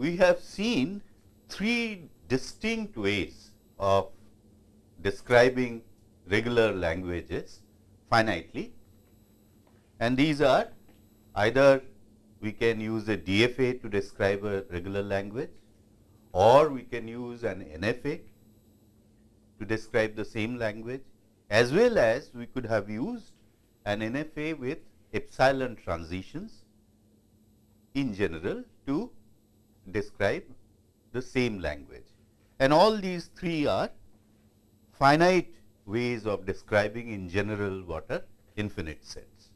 we have seen three distinct ways of describing regular languages finitely. And these are either we can use a DFA to describe a regular language or we can use an NFA to describe the same language as well as we could have used an NFA with epsilon transitions in general to describe the same language. And all these three are finite ways of describing in general what are infinite sets.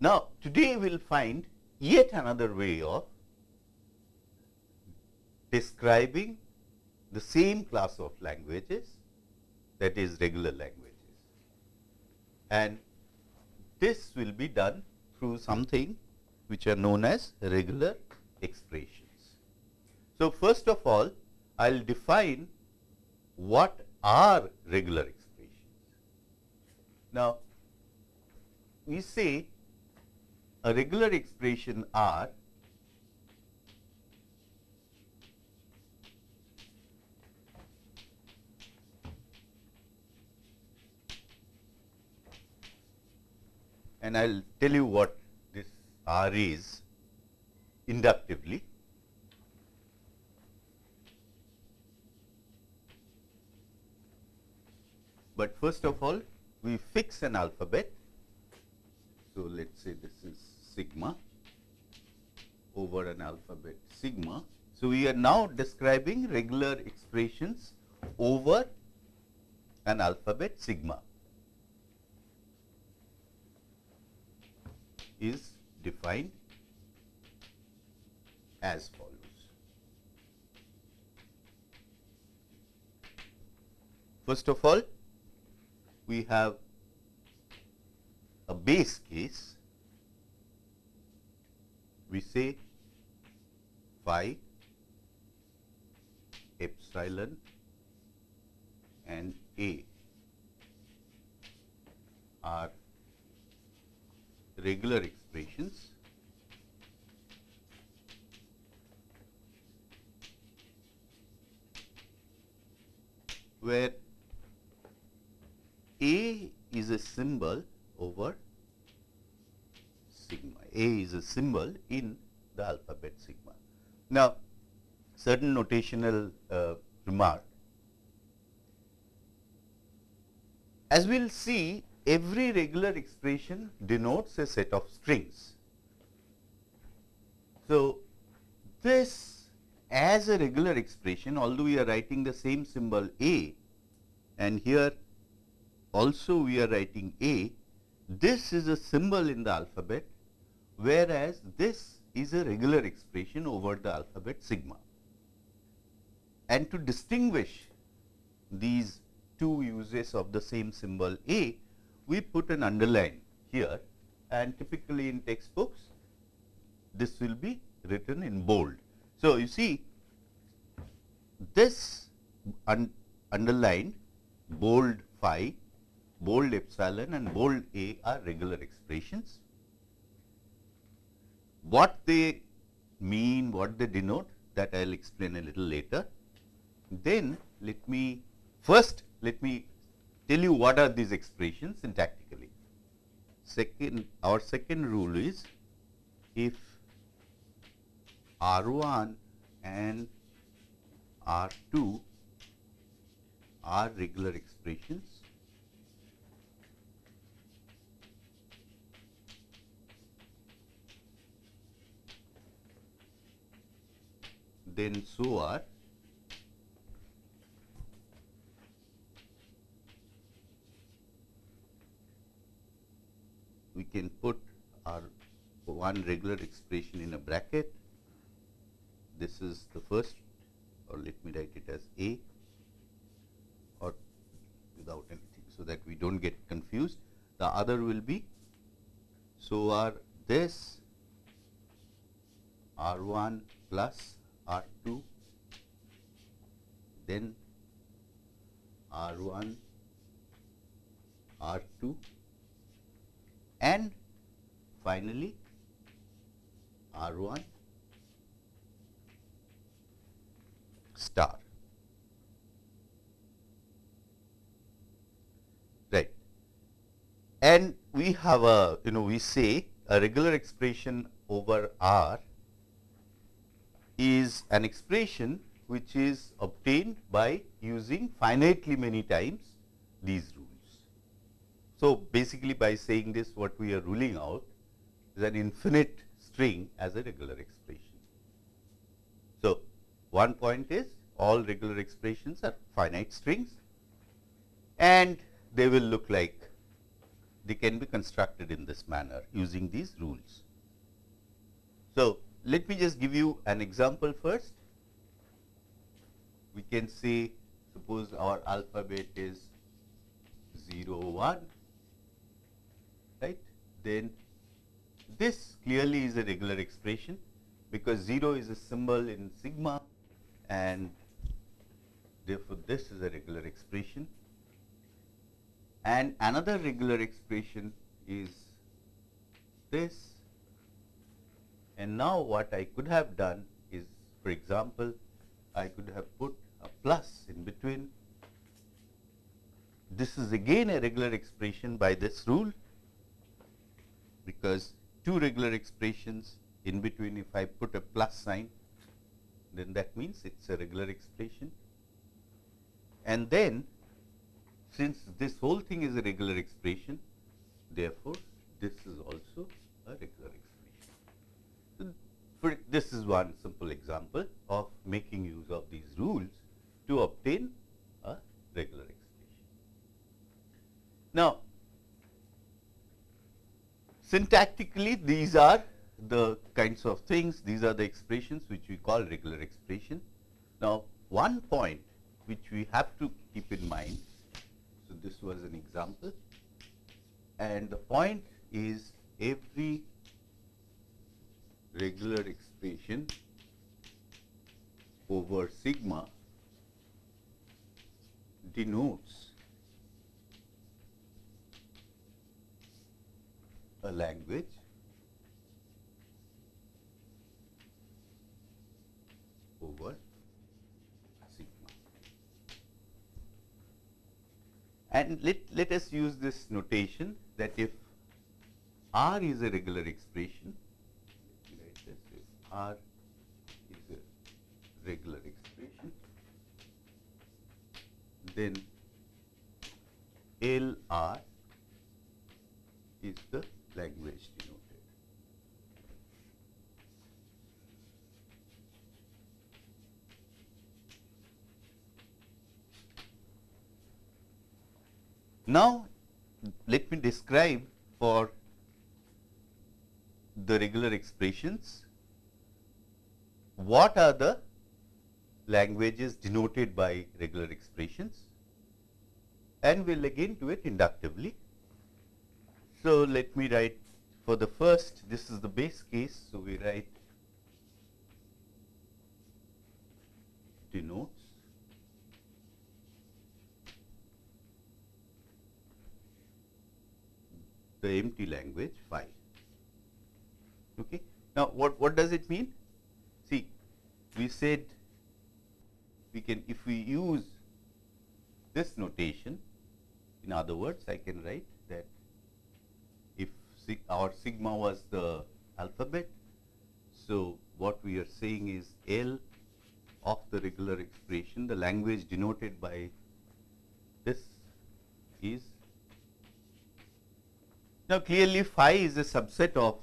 Now, today we will find yet another way of describing the same class of languages that is regular languages. And this will be done through something which are known as regular expressions. So, first of all I will define what are regular expressions. Now, we say a regular expression R and I will tell you what R is inductively. But first of all, we fix an alphabet. So, let us say this is sigma over an alphabet sigma. So, we are now describing regular expressions over an alphabet sigma is defined as follows. First of all, we have a base case, we say phi epsilon and a are regular expressions where a is a symbol over sigma. A is a symbol in the alphabet sigma. Now, certain notational uh, remark. As we will see, every regular expression denotes a set of strings. So, this as a regular expression, although we are writing the same symbol A and here also we are writing A, this is a symbol in the alphabet, whereas this is a regular expression over the alphabet sigma. And to distinguish these two uses of the same symbol A, we put an underline here and typically in textbooks, this will be written in bold. So, you see this un underlined bold phi bold epsilon and bold A are regular expressions. What they mean, what they denote that I will explain a little later. Then let me first let me tell you what are these expressions syntactically. Second our second rule is if R 1 and R 2 are regular expressions then so are we can put our one regular expression in a bracket. This is the first or let me write it as A or without anything, so that we do not get confused. The other will be so are this R 1 plus R 2 then R 1 R 2 and finally R1 star. Right. And we have a, you know, we say a regular expression over R is an expression which is obtained by using finitely many times these rules. So, basically by saying this what we are ruling out is an infinite string as a regular expression. So, one point is all regular expressions are finite strings and they will look like they can be constructed in this manner using these rules. So, let me just give you an example first. We can say suppose our alphabet is 0 1 right then this clearly is a regular expression because 0 is a symbol in sigma and therefore, this is a regular expression. And another regular expression is this and now what I could have done is for example, I could have put a plus in between. This is again a regular expression by this rule because two regular expressions in between if I put a plus sign then that means it is a regular expression. And then since this whole thing is a regular expression therefore, this is also a regular expression. For this is one simple example of making use of these rules to obtain a regular expression. Now, syntactically these are the kinds of things, these are the expressions which we call regular expression. Now, one point which we have to keep in mind, so this was an example and the point is every regular expression over sigma denotes a language over sigma. And let, let us use this notation that if R is a regular expression, R is a regular expression, then LR is the language denoted. Now, let me describe for the regular expressions what are the languages denoted by regular expressions and we will again do it inductively. So, let me write for the first this is the base case. So, we write denotes the empty language phi. Okay. Now, what, what does it mean? See, we said we can if we use this notation, in other words, I can write our sigma was the alphabet, so what we are saying is L of the regular expression, the language denoted by this is now, clearly phi is a subset of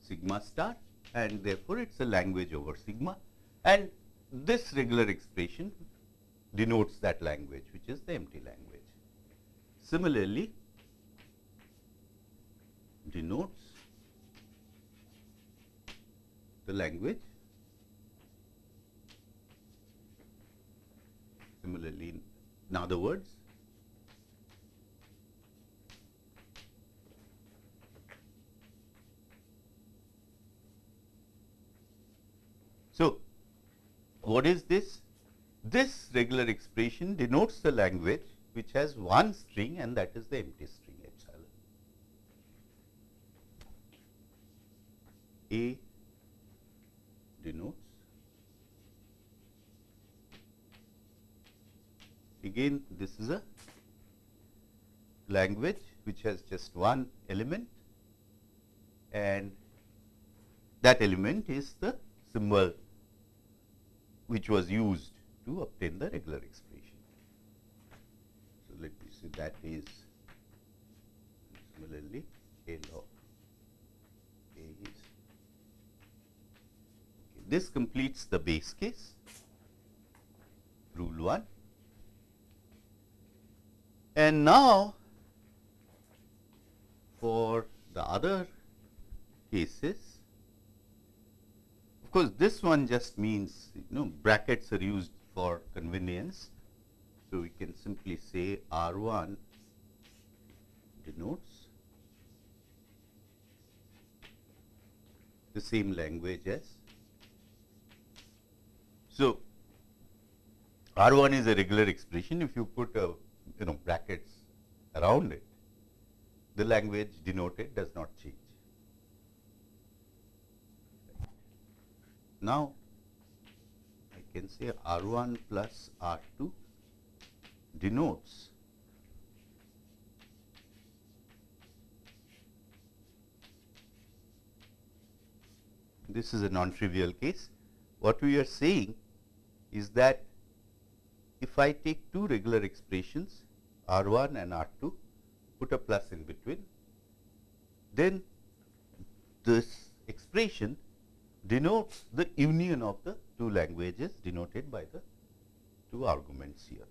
sigma star and therefore, it is a language over sigma and this regular expression denotes that language which is the empty language. Similarly, denotes the language similarly in other words So, what is this? This regular expression denotes the language which has one string and that is the empty string epsilon. A denotes again this is a language which has just one element and that element is the symbol which was used to obtain the regular expression. So, let me see that is similarly a of A is okay. This completes the base case. Rule 1 and now for the other cases of course this one just means you know brackets are used for convenience. So we can simply say R1 denotes the same language as so R1 is a regular expression if you put a you know brackets around it the language denoted does not change. Now, I can say R1 plus R2 denotes this is a non-trivial case. What we are saying is that if I take two regular expressions R 1 and R 2 put a plus in between, then this expression denotes the union of the two languages denoted by the two arguments here.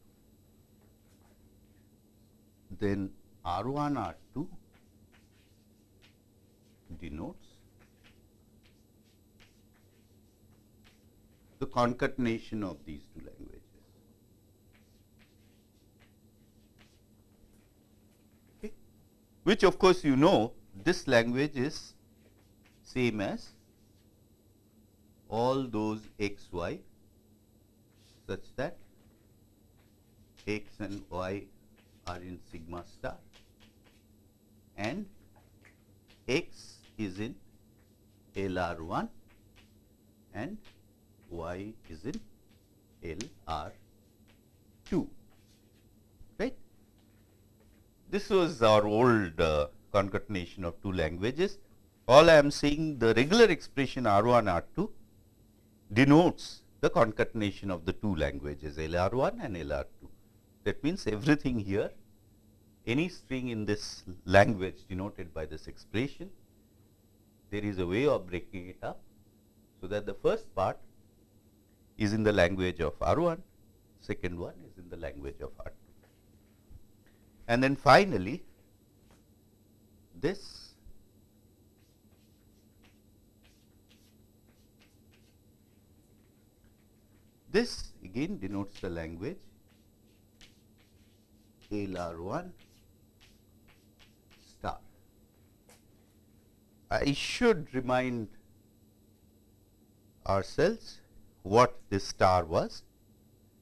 Then R 1 R 2 denotes the concatenation of these two languages. Okay. Which of course, you know this language is same as all those x y such that x and y are in sigma star and x is in LR1 and y is in LR2 right. This was our old uh, concatenation of two languages. All I am saying the regular expression R1 R2 denotes the concatenation of the two languages LR1 and LR2. That means everything here any string in this language denoted by this expression there is a way of breaking it up so that the first part is in the language of R1, second one is in the language of R2. And then finally, this this again denotes the language LR1 star. I should remind ourselves what this star was.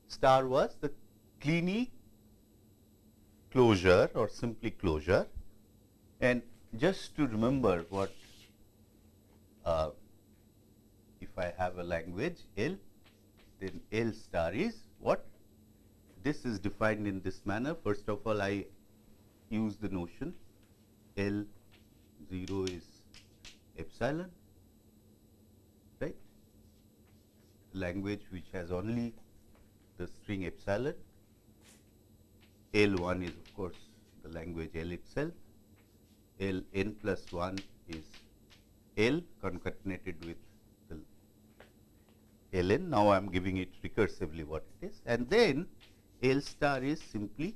Star was the Kleene closure or simply closure. And just to remember what uh, if I have a language L then L star is what? This is defined in this manner. First of all I use the notion L 0 is epsilon language which has only the string epsilon. L1 is of course the language L itself. L n plus 1 is L concatenated with the ln. Now, I am giving it recursively what it is and then L star is simply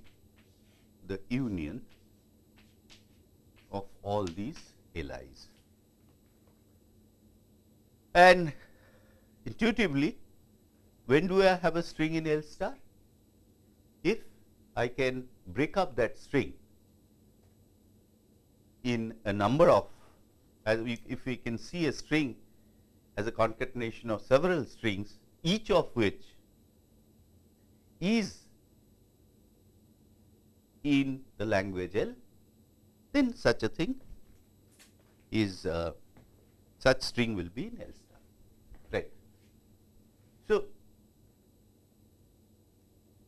the union of all these LIs. And intuitively when do I have a string in L star? If I can break up that string in a number of as we, if we can see a string as a concatenation of several strings each of which is in the language L then such a thing is uh, such string will be in L. So,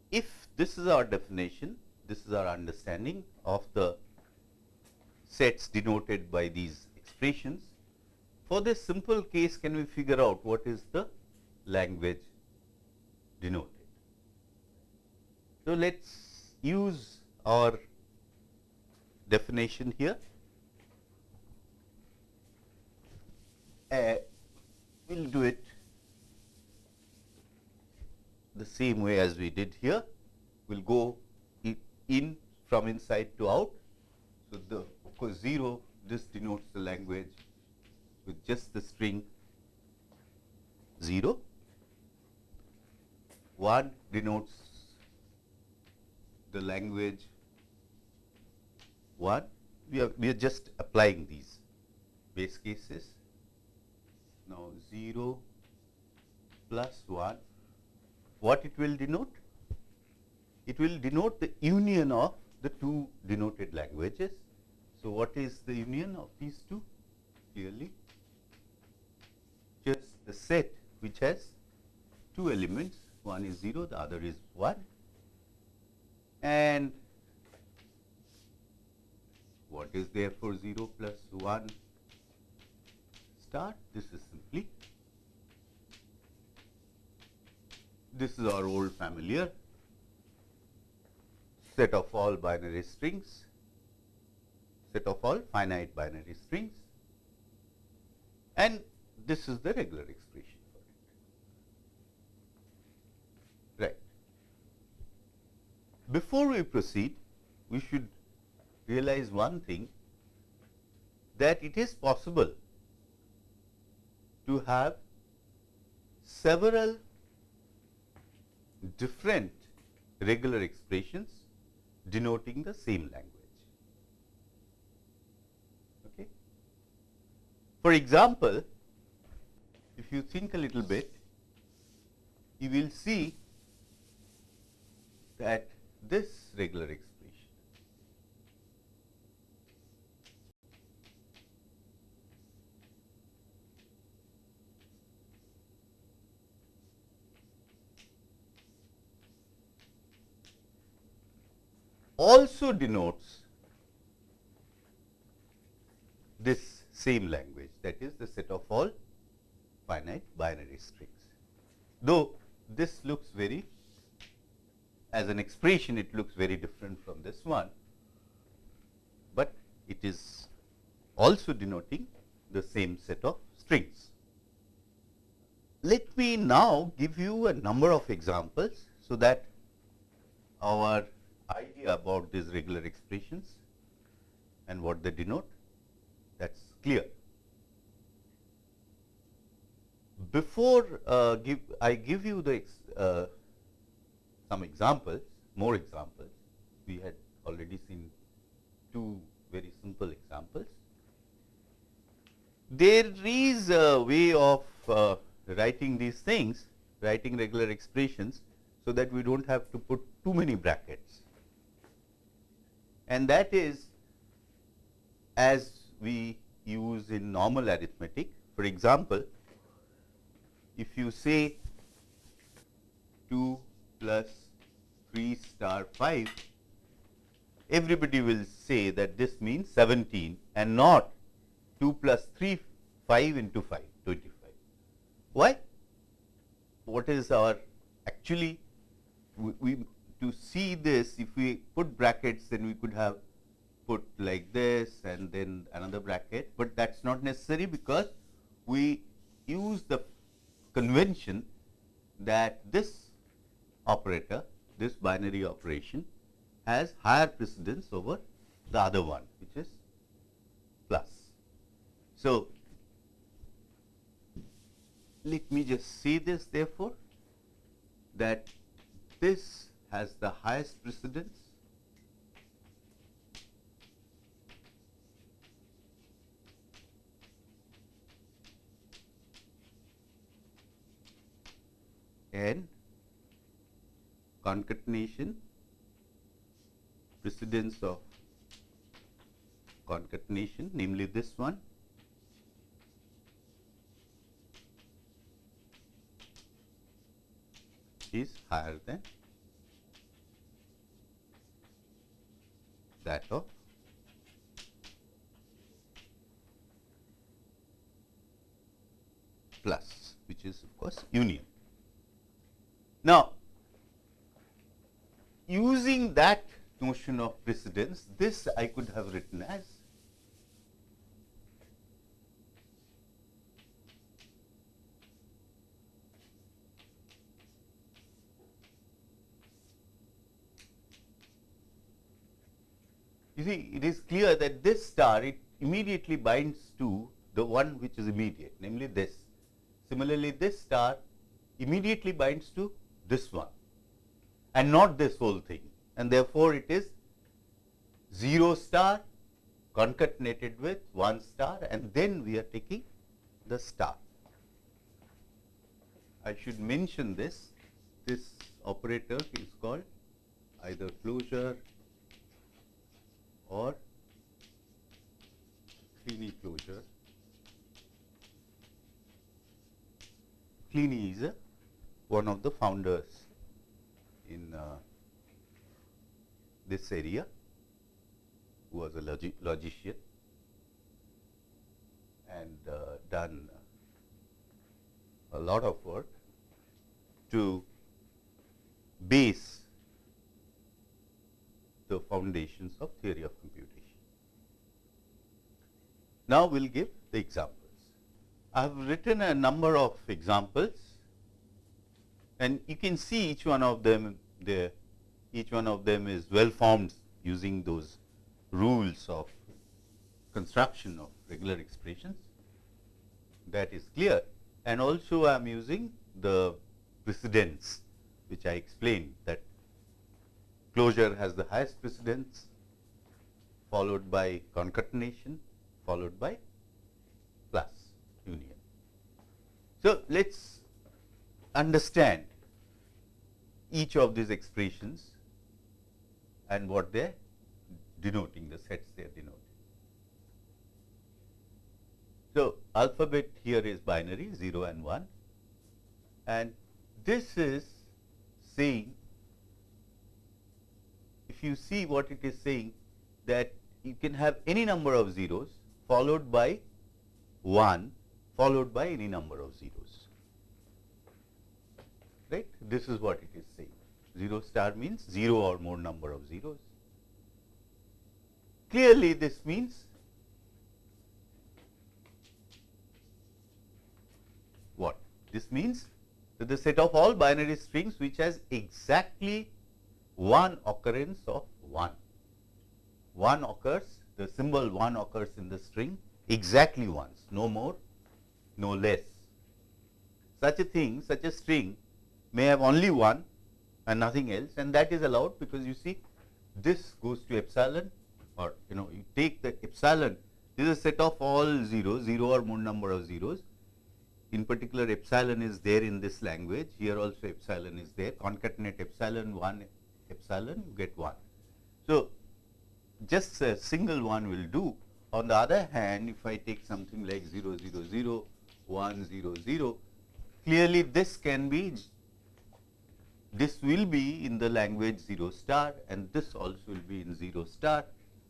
if this is our definition, this is our understanding of the sets denoted by these expressions. For this simple case, can we figure out what is the language denoted? So, let us use our definition here. Uh, we will do it the same way as we did here. We will go in from inside to out. So, the of course, 0 this denotes the language with just the string 0. 1 denotes the language 1. We are, we are just applying these base cases. Now, 0 plus 1, what it will denote? It will denote the union of the two denoted languages. So, what is the union of these two? Clearly, just the set which has two elements, one is 0, the other is 1 and what is there for 0 plus 1 star? This is simply, this is our old familiar set of all binary strings, set of all finite binary strings and this is the regular expression for it. Right. Before we proceed, we should realize one thing that it is possible to have several different regular expressions denoting the same language. Okay. For example, if you think a little bit, you will see that this regular expression also denotes this same language that is the set of all finite binary strings. Though this looks very as an expression it looks very different from this one, but it is also denoting the same set of strings. Let me now give you a number of examples, so that our idea about these regular expressions and what they denote that is clear. Before uh, give, I give you the ex, uh, some examples, more examples, we had already seen two very simple examples. There is a way of uh, writing these things, writing regular expressions, so that we do not have to put too many brackets and that is as we use in normal arithmetic. For example, if you say 2 plus 3 star 5, everybody will say that this means 17 and not 2 plus 3 5 into 5 25. Why? What is our actually we, we to see this, if we put brackets, then we could have put like this and then another bracket, but that is not necessary because we use the convention that this operator, this binary operation has higher precedence over the other one, which is plus. So, let me just see this therefore, that this has the highest precedence? And concatenation precedence of concatenation namely this one. Is higher than that of plus which is of course union. Now, using that notion of precedence, this I could have written as You see, it is clear that this star it immediately binds to the one which is immediate, namely this. Similarly, this star immediately binds to this one and not this whole thing and therefore, it is 0 star concatenated with 1 star and then we are taking the star. I should mention this, this operator is called either closure or Kleene closure. Kleene is one of the founders in uh, this area who was a logi logician and uh, done a lot of work to base the foundations of theory of computation. Now, we will give the examples. I have written a number of examples and you can see each one of them there each one of them is well formed using those rules of construction of regular expressions that is clear and also I am using the precedence which I explained that closure has the highest precedence followed by concatenation followed by plus union. So, let us understand each of these expressions and what they are denoting, the sets they are denoting. So, alphabet here is binary 0 and 1 and this is saying if you see what it is saying that you can have any number of zeros followed by 1 followed by any number of zeros right this is what it is saying 0 star means 0 or more number of zeros. Clearly, this means what? This means that the set of all binary strings which has exactly one occurrence of 1. 1 occurs, the symbol 1 occurs in the string exactly once, no more, no less. Such a thing, such a string may have only one and nothing else and that is allowed because you see this goes to epsilon or you know you take the epsilon this is a set of all zeros 0 or more number of zeros in particular epsilon is there in this language here also epsilon is there concatenate epsilon 1 epsilon you get 1. So, just a single one will do on the other hand if I take something like 0 0 0 1 0 0 clearly this can be this will be in the language 0 star and this also will be in 0 star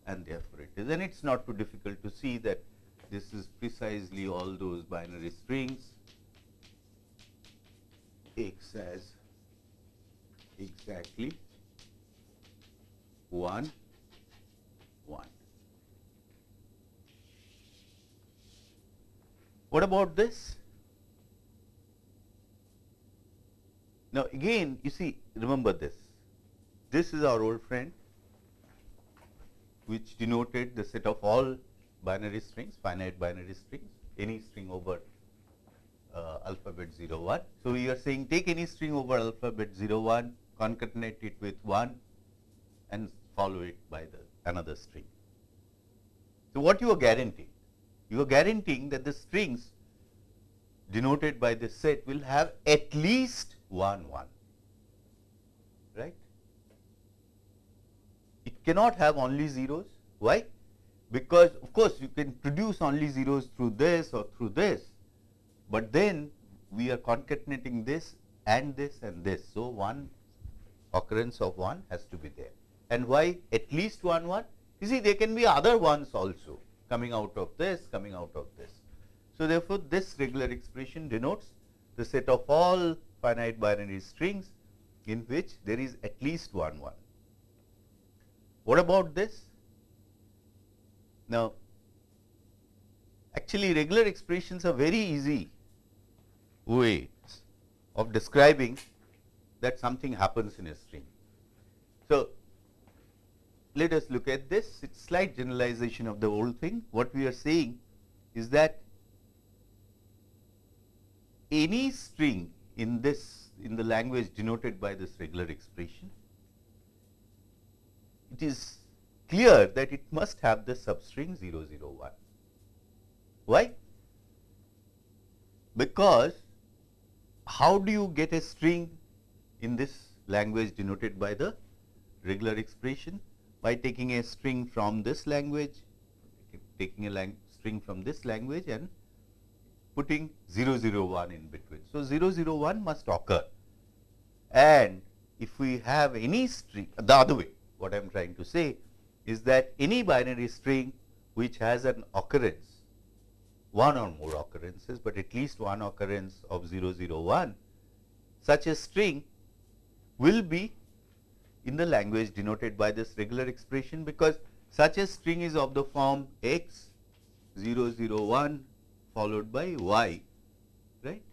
and therefore, it is and it is not too difficult to see that this is precisely all those binary strings x as exactly 1 1. What about this? Now, again you see remember this, this is our old friend which denoted the set of all binary strings, finite binary strings, any string over uh, alphabet 0 1. So, we are saying take any string over alphabet 0 1, concatenate it with 1 and follow it by the another string. So, what you are guaranteeing? You are guaranteeing that the strings denoted by this set will have at least 1 1 right. It cannot have only zeros why? Because of course, you can produce only zeros through this or through this, but then we are concatenating this and this and this. So, one occurrence of 1 has to be there and why at least 1 1? You see there can be other ones also coming out of this, coming out of this. So, therefore, this regular expression denotes the set of all finite binary strings in which there is at least one 1. What about this? Now, actually regular expressions are very easy ways of describing that something happens in a string. So, let us look at this, it is slight generalization of the whole thing. What we are saying is that any string in this in the language denoted by this regular expression, it is clear that it must have the substring 001. Why? Because how do you get a string in this language denoted by the regular expression? By taking a string from this language, taking a string from this language and putting 001 in between. So, 001 must occur and if we have any string the other way what I am trying to say is that any binary string which has an occurrence one or more occurrences, but at least one occurrence of 001 such a string will be in the language denoted by this regular expression because such a string is of the form x 001 followed by y right.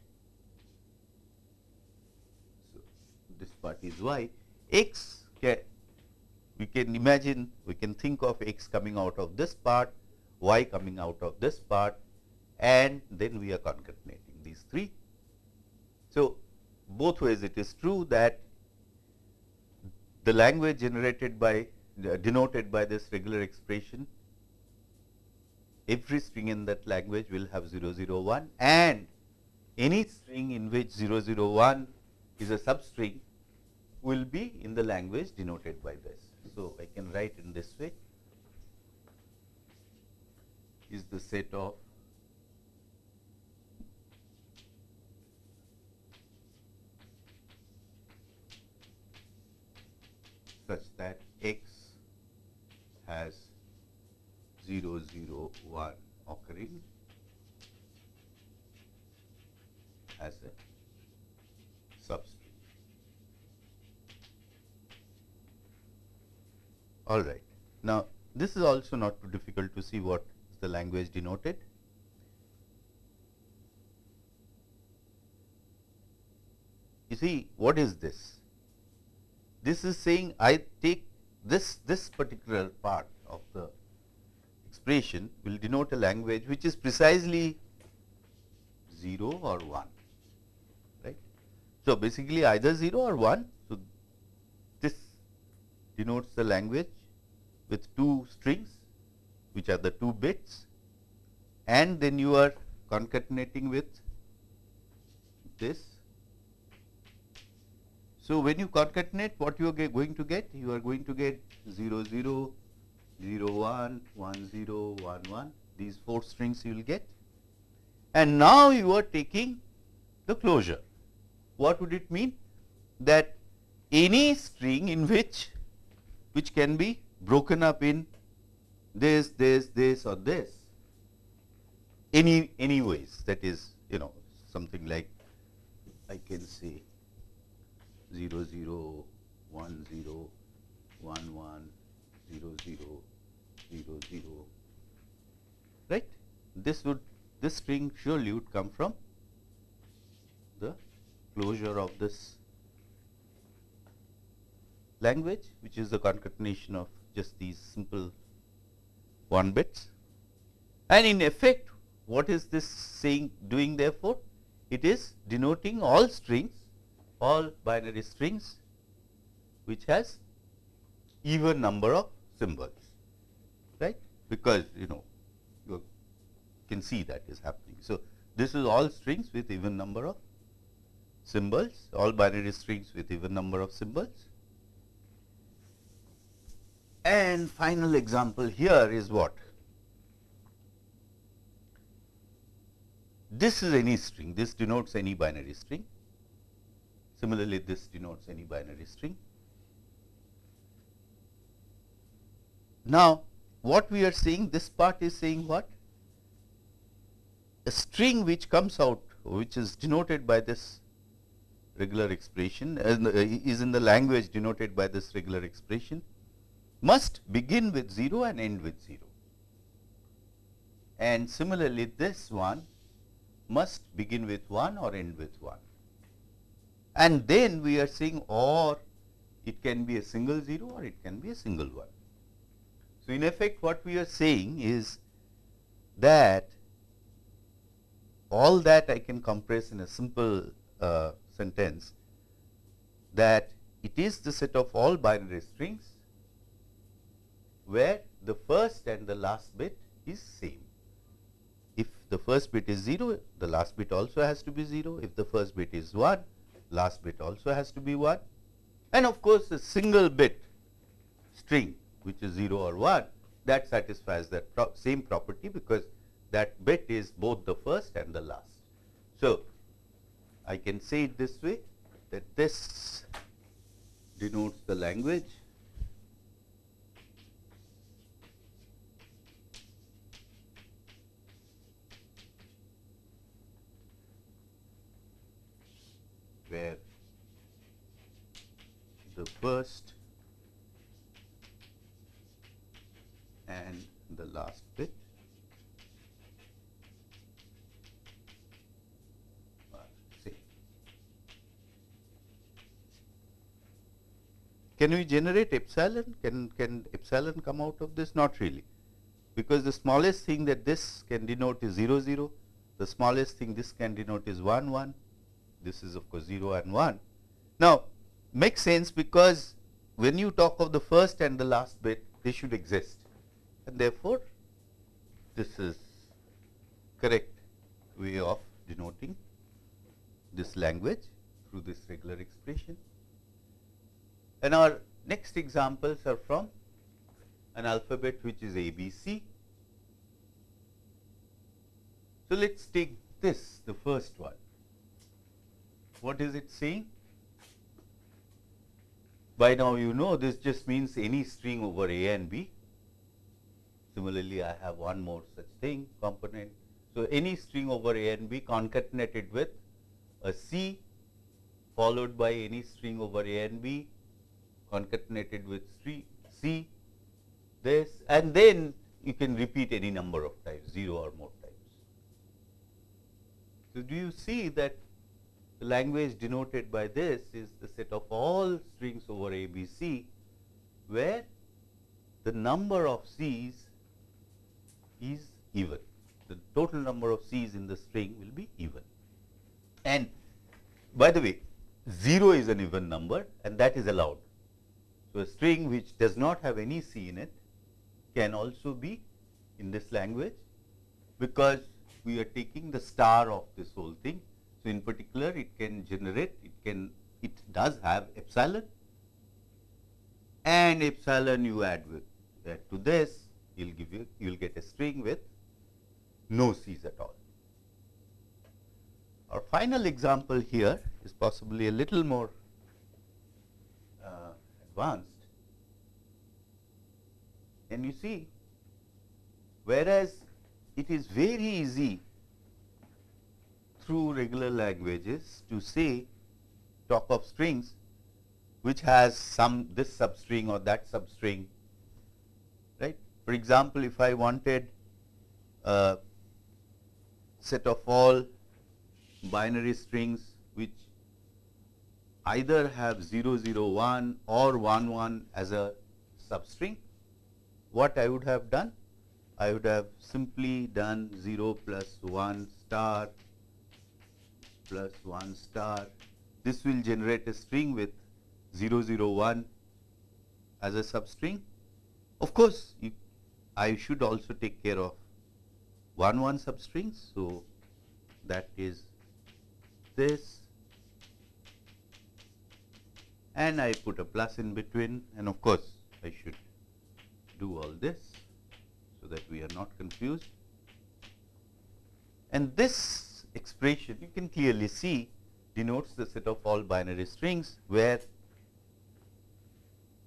So, this part is y x we can imagine we can think of x coming out of this part y coming out of this part and then we are concatenating these three. So, both ways it is true that the language generated by uh, denoted by this regular expression every string in that language will have 001 and any string in which 001 is a substring will be in the language denoted by this. So, I can write in this way is the set of such that x has 0, 0, 1 occurring as a substring. All right. Now, this is also not too difficult to see what the language denoted. You see, what is this? This is saying I take this, this particular part of the expression will denote a language which is precisely 0 or 1, right. So, basically either 0 or 1. So, this denotes the language with two strings which are the two bits and then you are concatenating with this so, when you concatenate what you are going to get? You are going to get 0, 0, 0, 1, 1, 0, 1, 1, these 4 strings you will get. And now you are taking the closure. What would it mean? That any string in which, which can be broken up in this, this, this or this, any, any ways that is, you know, something like I can say 0 0 1 0 1 1 0 0 0 0 right? This would this string surely would come from the closure of this language which is the concatenation of just these simple 1 bits. And in effect what is this saying doing therefore? It is denoting all strings all binary strings which has even number of symbols right? Because you know you can see that is happening. So, this is all strings with even number of symbols all binary strings with even number of symbols. And final example here is what? This is any string. This denotes any binary string Similarly, this denotes any binary string. Now, what we are saying this part is saying what? a string which comes out which is denoted by this regular expression uh, is in the language denoted by this regular expression must begin with 0 and end with 0. And similarly, this one must begin with 1 or end with 1. And then we are saying or it can be a single 0 or it can be a single 1. So, in effect what we are saying is that all that I can compress in a simple uh, sentence that it is the set of all binary strings where the first and the last bit is same. If the first bit is 0, the last bit also has to be 0. If the first bit is 1, last bit also has to be 1. And of course, a single bit string which is 0 or 1 that satisfies that pro same property because that bit is both the first and the last. So, I can say it this way that this denotes the language where the first and the last bit Can we generate epsilon? Can, can epsilon come out of this? Not really, because the smallest thing that this can denote is 0, 0. The smallest thing this can denote is 1, 1. This is of course 0 and 1. Now, makes sense because when you talk of the first and the last bit, they should exist. And therefore, this is correct way of denoting this language through this regular expression. And our next examples are from an alphabet which is ABC. So, let us take this the first one. What is it saying? By now you know this just means any string over A and B. Similarly, I have one more such thing component. So, any string over A and B concatenated with a C followed by any string over A and B concatenated with C, this and then you can repeat any number of times 0 or more times. So, do you see that the language denoted by this is the set of all strings over A, B, C, where the number of C's is even. The total number of C's in the string will be even. And by the way, 0 is an even number and that is allowed. So, a string which does not have any C in it can also be in this language, because we are taking the star of this whole thing. So, in particular it can generate, it can, it does have epsilon and epsilon you add with add to this, you will give you, you will get a string with no C's at all. Our final example here is possibly a little more uh, advanced. And you see, whereas it is very easy through regular languages to say talk of strings which has some this substring or that substring, right. For example, if I wanted a set of all binary strings which either have 0, 0, 1 or 1, 1 as a substring. What I would have done? I would have simply done 0 plus 1 star plus 1 star. This will generate a string with 0, 0, 1 as a substring. Of course, you, I should also take care of 1, 1 substrings. So, that is this and I put a plus in between and of course, I should do all this so that we are not confused. And this expression you can clearly see denotes the set of all binary strings where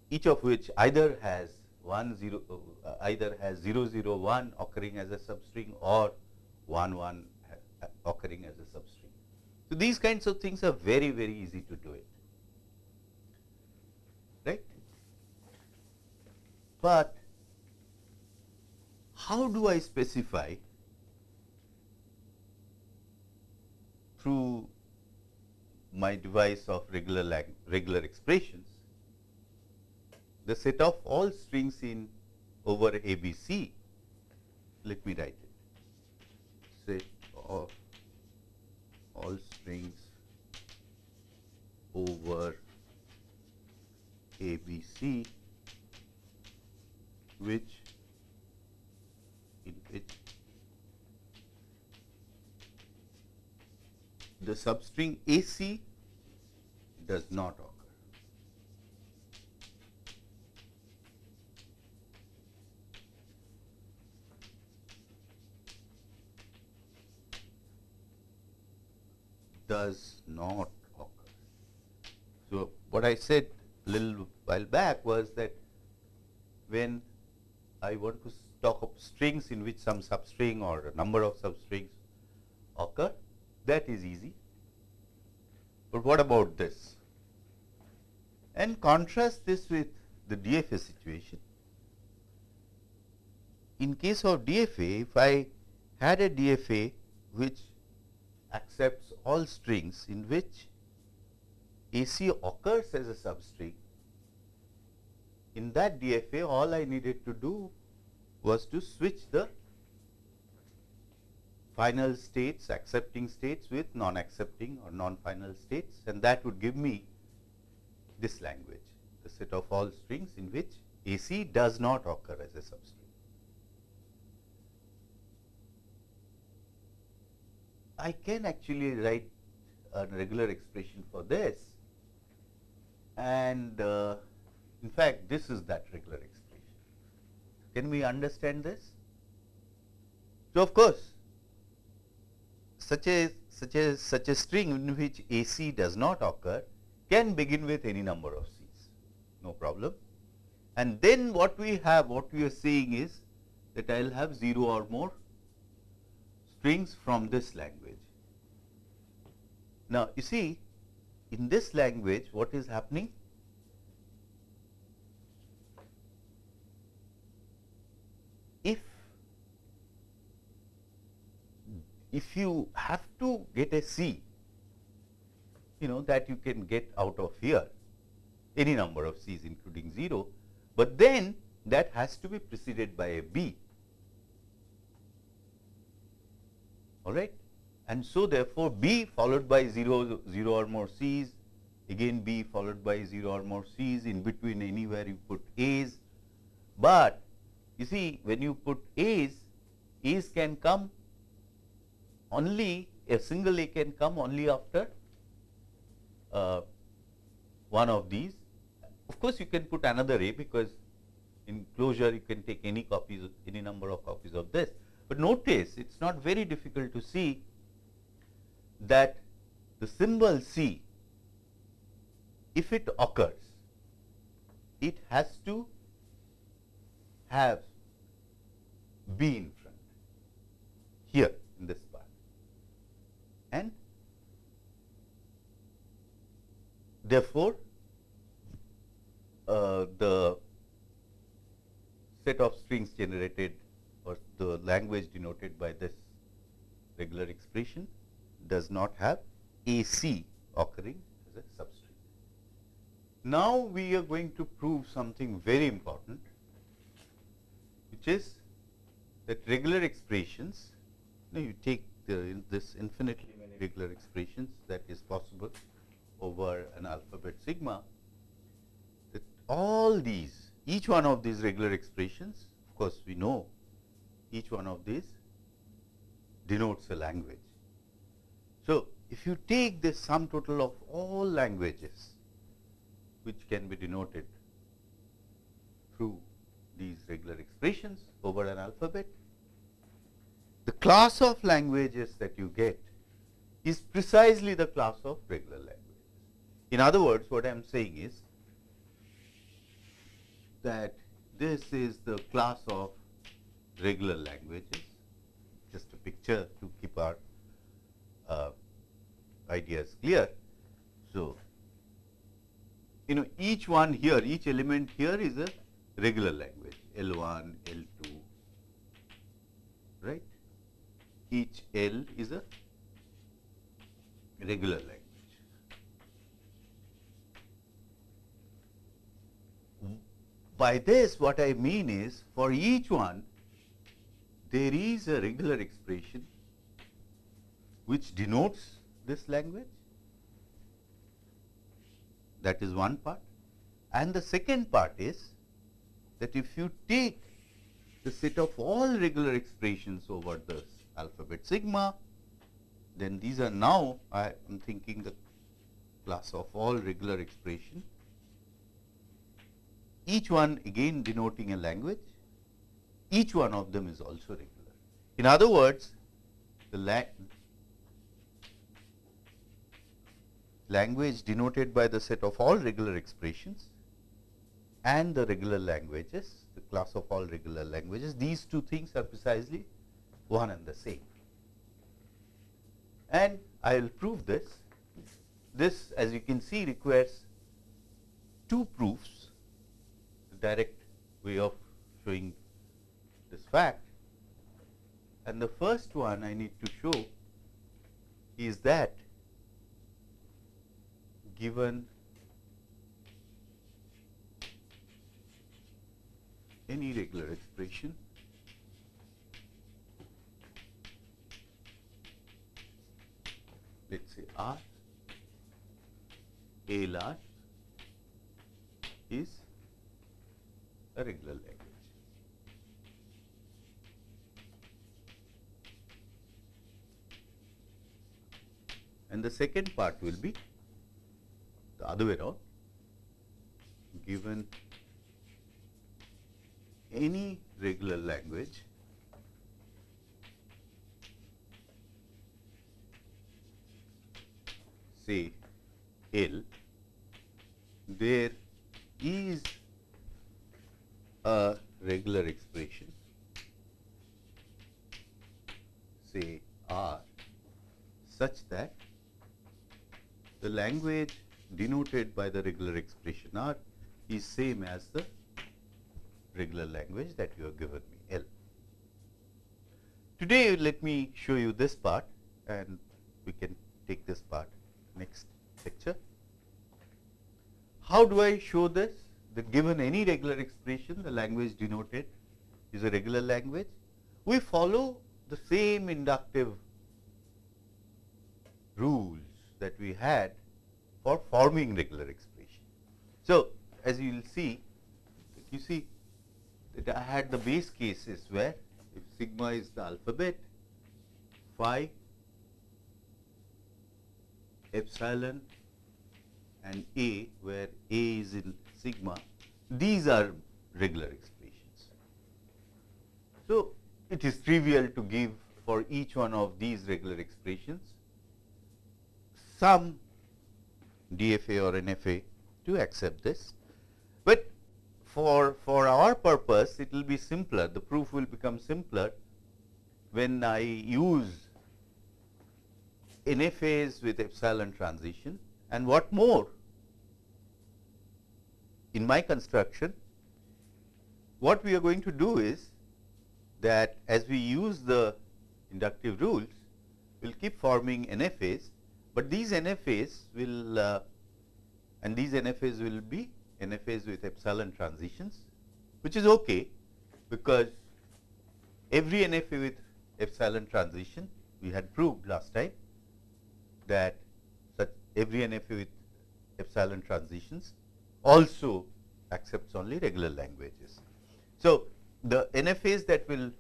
each of which either has 1 0 uh, either has 0 0 1 occurring as a substring or 1 1 uh, occurring as a substring. So, these kinds of things are very, very easy to do it, right. But how do I specify through my device of regular regular expressions the set of all strings in over ABC. Let me write it. Set of all strings over ABC which in which the substring AC does not occur. Does not occur. So, what I said a little while back was that when I want to talk of strings in which some substring or a number of substrings occur, that is easy. But what about this? And contrast this with the DFA situation. In case of DFA, if I had a DFA which accepts all strings in which AC occurs as a substring, in that DFA all I needed to do was to switch the final states, accepting states with non-accepting or non-final states and that would give me this language, the set of all strings in which AC does not occur as a substring. I can actually write a regular expression for this and uh, in fact, this is that regular expression. Can we understand this? So, of course, such a such a such a string in which AC does not occur can begin with any number of C's, no problem. And then what we have, what we are seeing is that I will have 0 or more strings from this language. Now, you see in this language what is happening? If if you have to get a C, you know that you can get out of here any number of C's including 0, but then that has to be preceded by a B. All right. And so, therefore, B followed by 0, 0 or more C's, again B followed by 0 or more C's, in between anywhere you put A's. But you see when you put A's, A's can come only a single A can come only after uh, one of these. Of course, you can put another A because in closure you can take any copies, any number of copies of this. But notice it is not very difficult to see that the symbol C, if it occurs, it has to have B in front here in this and therefore, uh, the set of strings generated or the language denoted by this regular expression does not have AC occurring as a substring. Now, we are going to prove something very important, which is that regular expressions, you, know, you take the, this infinitely regular expressions that is possible over an alphabet sigma, that all these, each one of these regular expressions, of course, we know each one of these denotes a language. So, if you take the sum total of all languages which can be denoted through these regular expressions over an alphabet, the class of languages that you get is precisely the class of regular languages. In other words, what I am saying is that this is the class of regular languages, just a picture to keep our uh, idea clear. So, you know each one here, each element here is a regular language L1, L2, right. Each L is a regular language. By this what I mean is for each one there is a regular expression which denotes this language that is one part and the second part is that if you take the set of all regular expressions over the alphabet sigma then these are now I am thinking the class of all regular expression each one again denoting a language each one of them is also regular. In other words, the la language denoted by the set of all regular expressions and the regular languages, the class of all regular languages, these two things are precisely one and the same. And I will prove this. This as you can see requires two proofs, direct way of showing this fact. And the first one I need to show is that given any regular expression let us say R is a regular language. and the second part will be the other way around given any regular language say L there is a regular expression say R such that the language denoted by the regular expression R is same as the regular language that you have given me L. Today let me show you this part and we can take this part next lecture. How do I show this? That given any regular expression the language denoted is a regular language. We follow the same inductive rules that we had for forming regular expression. So, as you will see, you see that I had the base cases where if sigma is the alphabet, phi, epsilon and a where a is in sigma, these are regular expressions. So, it is trivial to give for each one of these regular expressions some DFA or NFA to accept this. But for, for our purpose it will be simpler, the proof will become simpler when I use NFAs with epsilon transition and what more in my construction what we are going to do is that as we use the inductive rules we will keep forming NFAs but these NFAs will uh, and these NFAs will be NFAs with epsilon transitions which is okay because every NFA with epsilon transition we had proved last time that such every NFA with epsilon transitions also accepts only regular languages. So, the NFAs that will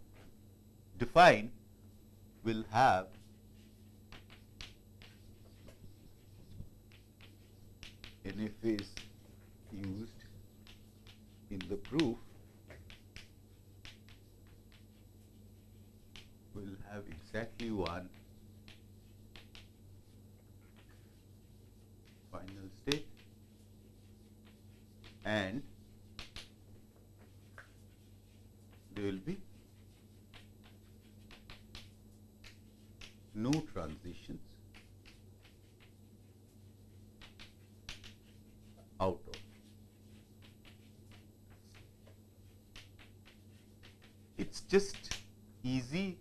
define will have NFAs used in the proof will have exactly one and there will be no transitions out of. It's just easy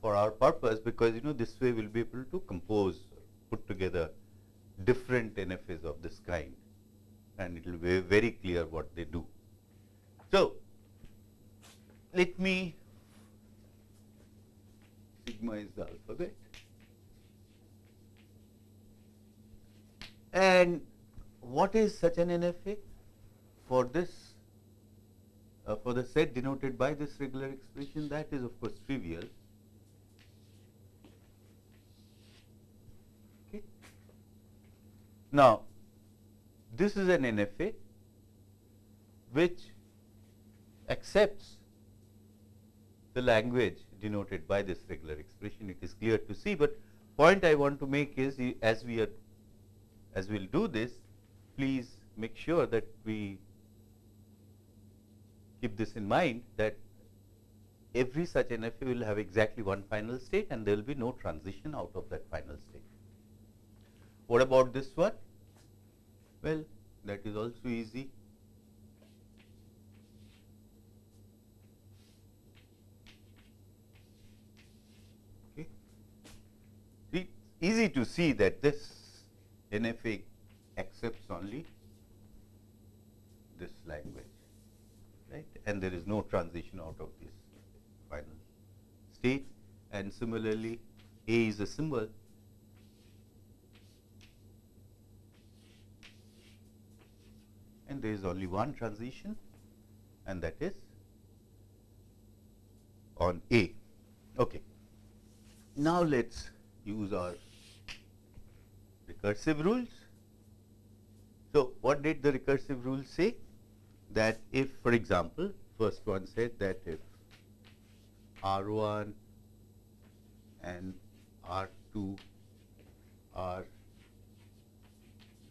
for our purpose because you know this way we'll be able to compose, put together different NFAs of this kind and it will be very clear what they do. So, let me sigma is the alphabet. And what is such an NFA for this uh, for the set denoted by this regular expression? That is of course trivial. Okay. Now this is an NFA which accepts the language denoted by this regular expression. It is clear to see, but point I want to make is as we are as we will do this, please make sure that we keep this in mind that every such NFA will have exactly one final state and there will be no transition out of that final state. What about this one? Well, that is also easy. Okay. It's easy to see that this NFA accepts only this language, right? And there is no transition out of this final state. And similarly, A is a symbol and there is only one transition and that is on A. Okay. Now, let us use our recursive rules. So, what did the recursive rule say? That if for example, first one said that if R 1 and R 2 are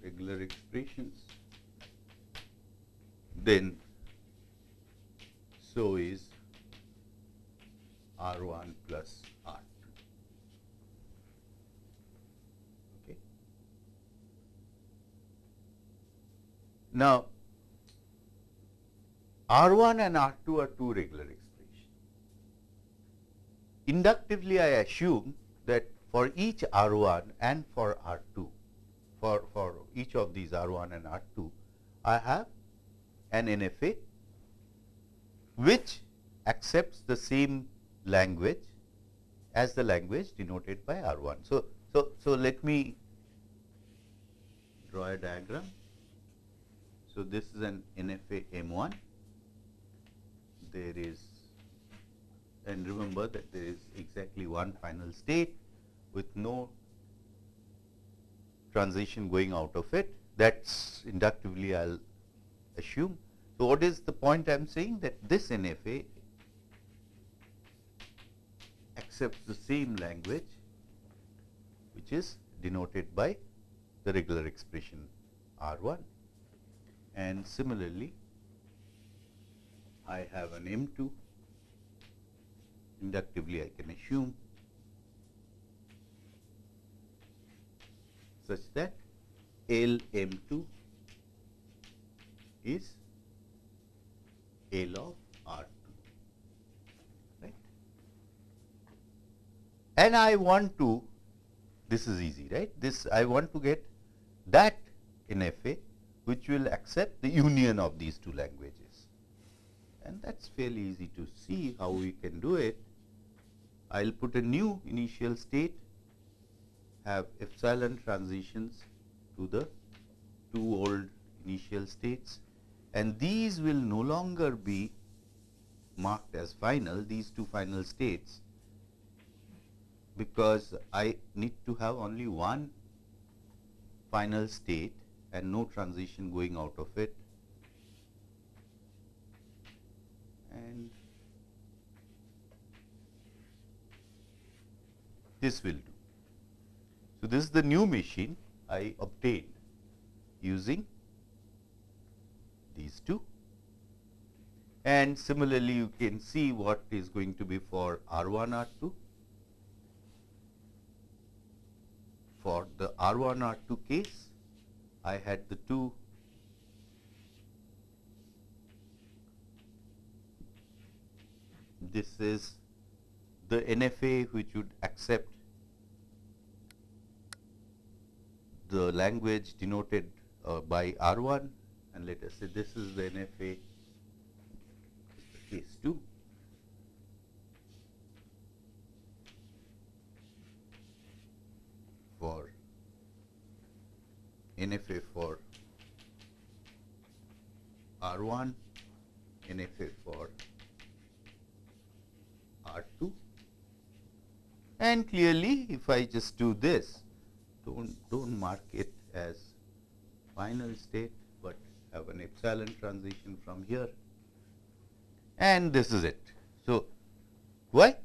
regular expressions then so is R 1 plus R 2. Okay. Now, R 1 and R 2 are two regular expressions. Inductively, I assume that for each R 1 and for R 2, for, for each of these R 1 and R 2, I have an NFA which accepts the same language as the language denoted by R1. So, so, so let me draw a diagram. So, this is an NFA M1. There is and remember that there is exactly one final state with no transition going out of it. That's inductively I will assume. So, what is the point I am saying? That this NFA accepts the same language which is denoted by the regular expression R 1 and similarly I have an M 2 inductively I can assume such that L M 2 is L of R 2, right. And I want to, this is easy, right. This I want to get that NFA which will accept the union of these two languages. And that is fairly easy to see how we can do it. I will put a new initial state, have epsilon transitions to the two old initial states and these will no longer be marked as final, these two final states, because I need to have only one final state and no transition going out of it. And this will do. So, this is the new machine I obtained using these two. And similarly, you can see what is going to be for R 1 R 2. For the R 1 R 2 case, I had the two this is the NFA which would accept the language denoted uh, by R1 and let us say this is the NFA case 2. for NFA for R1, NFA for R2 and clearly if I just do this don't don't mark it as final state have an epsilon transition from here and this is it. So, why?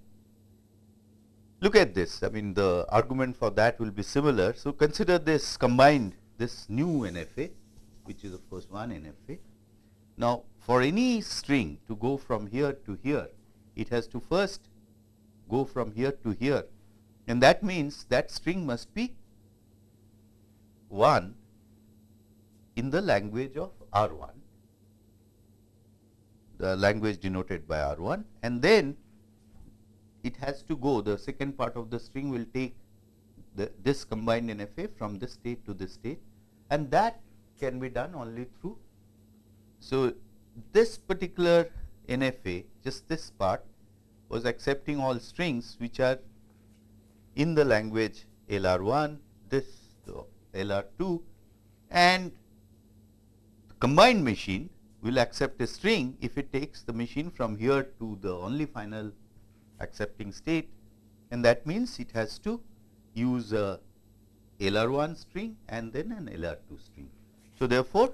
Look at this I mean the argument for that will be similar. So, consider this combined this new NFA which is of course one NFA. Now, for any string to go from here to here it has to first go from here to here and that means that string must be 1 in the language of R1, the language denoted by R1 and then it has to go the second part of the string will take the, this combined NFA from this state to this state and that can be done only through. So, this particular NFA just this part was accepting all strings which are in the language LR1, this the LR2 and combined machine will accept a string if it takes the machine from here to the only final accepting state and that means it has to use a LR1 string and then an LR2 string. So, therefore,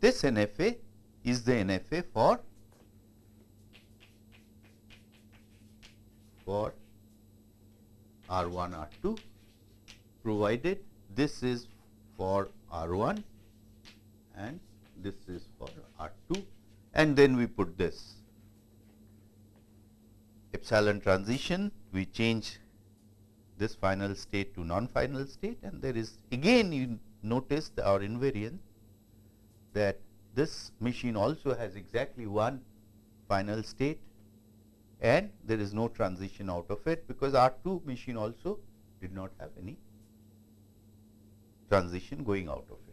this NFA is the NFA for for R1 R2 provided this is for R1 and this is for R2 and then we put this epsilon transition we change this final state to non-final state and there is again you notice our invariant that this machine also has exactly one final state and there is no transition out of it because R2 machine also did not have any transition going out of it.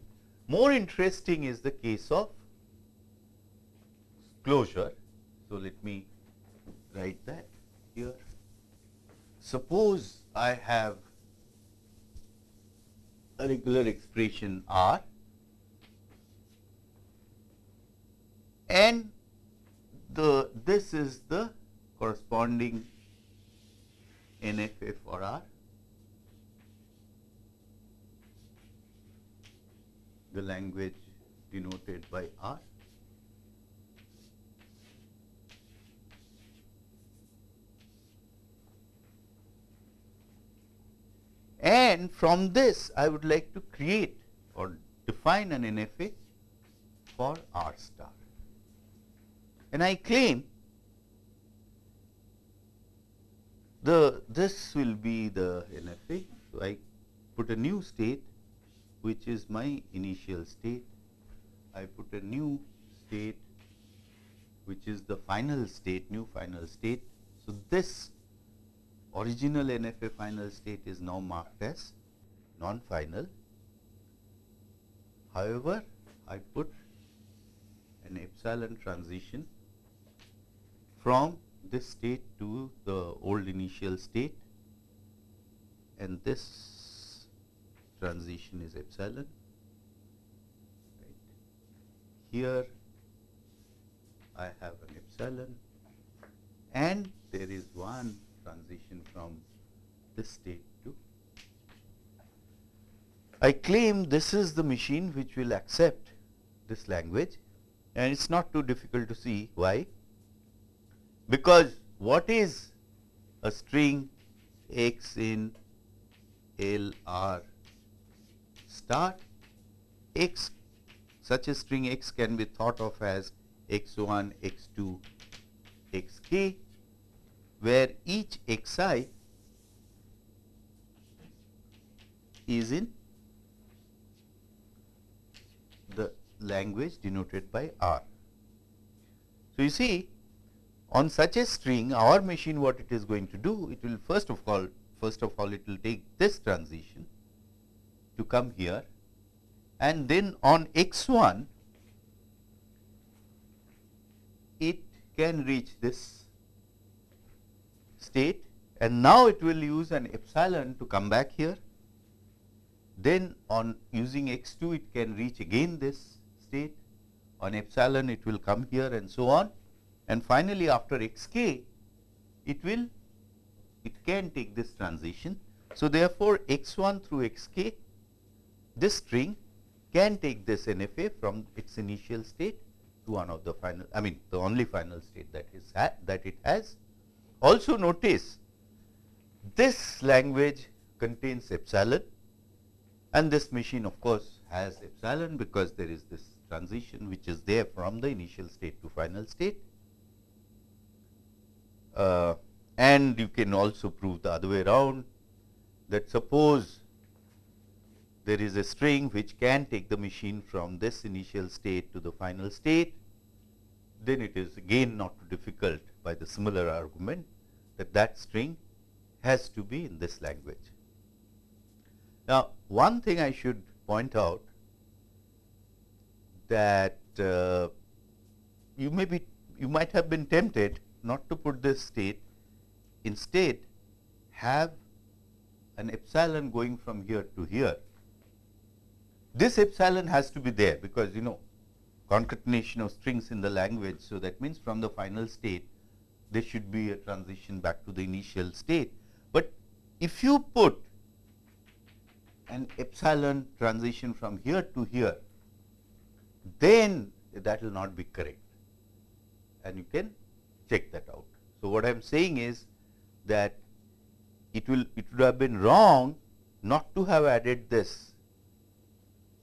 More interesting is the case of closure. So, let me write that here. Suppose I have a regular expression R and the this is the corresponding NFA for R. the language denoted by R. And from this I would like to create or define an NFA for R star. And I claim the this will be the NFA. So, I put a new state which is my initial state. I put a new state which is the final state, new final state. So, this original NFA final state is now marked as non-final. However, I put an epsilon transition from this state to the old initial state and this transition is epsilon. Right. Here I have an epsilon and there is one transition from this state to. I claim this is the machine which will accept this language and it is not too difficult to see why because what is a string x in L R star x such a string x can be thought of as x1, x2, xk where each xi is in the language denoted by R. So, you see on such a string our machine what it is going to do it will first of all first of all it will take this transition to come here. And then on x1 it can reach this state. And now it will use an epsilon to come back here. Then on using x2 it can reach again this state. On epsilon it will come here and so on. And finally after xk it will it can take this transition. So, therefore, x1 through xk this string can take this NFA from its initial state to one of the final I mean the only final state that is that it has. Also notice this language contains epsilon and this machine of course has epsilon because there is this transition which is there from the initial state to final state. Uh, and you can also prove the other way around that suppose there is a string which can take the machine from this initial state to the final state, then it is again not difficult by the similar argument that that string has to be in this language. Now, one thing I should point out that uh, you may be you might have been tempted not to put this state instead have an epsilon going from here to here. This epsilon has to be there because you know concatenation of strings in the language. So, that means from the final state there should be a transition back to the initial state. But if you put an epsilon transition from here to here, then that will not be correct and you can check that out. So, what I am saying is that it will it would have been wrong not to have added this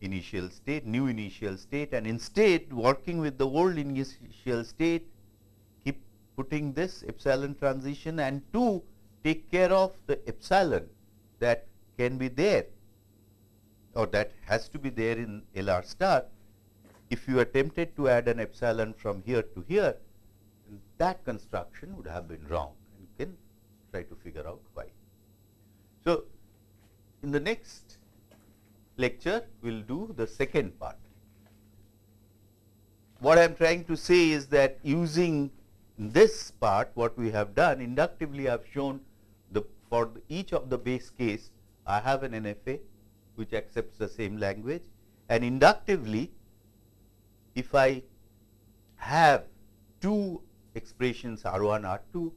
initial state, new initial state and instead working with the old initial state, keep putting this epsilon transition and 2 take care of the epsilon that can be there or that has to be there in LR star. If you attempted to add an epsilon from here to here, that construction would have been wrong and you can try to figure out why. So, in the next lecture we will do the second part. What I am trying to say is that using this part what we have done inductively I have shown the for each of the base case I have an NFA which accepts the same language and inductively if I have two expressions R 1 R 2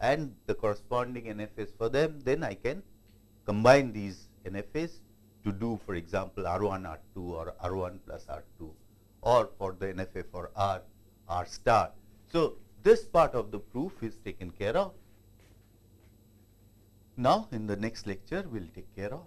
and the corresponding NFAs for them, then I can combine these NFAs to do for example R1 R2 or R1 plus R2 or for the NFA for R, R star. So, this part of the proof is taken care of. Now, in the next lecture, we will take care of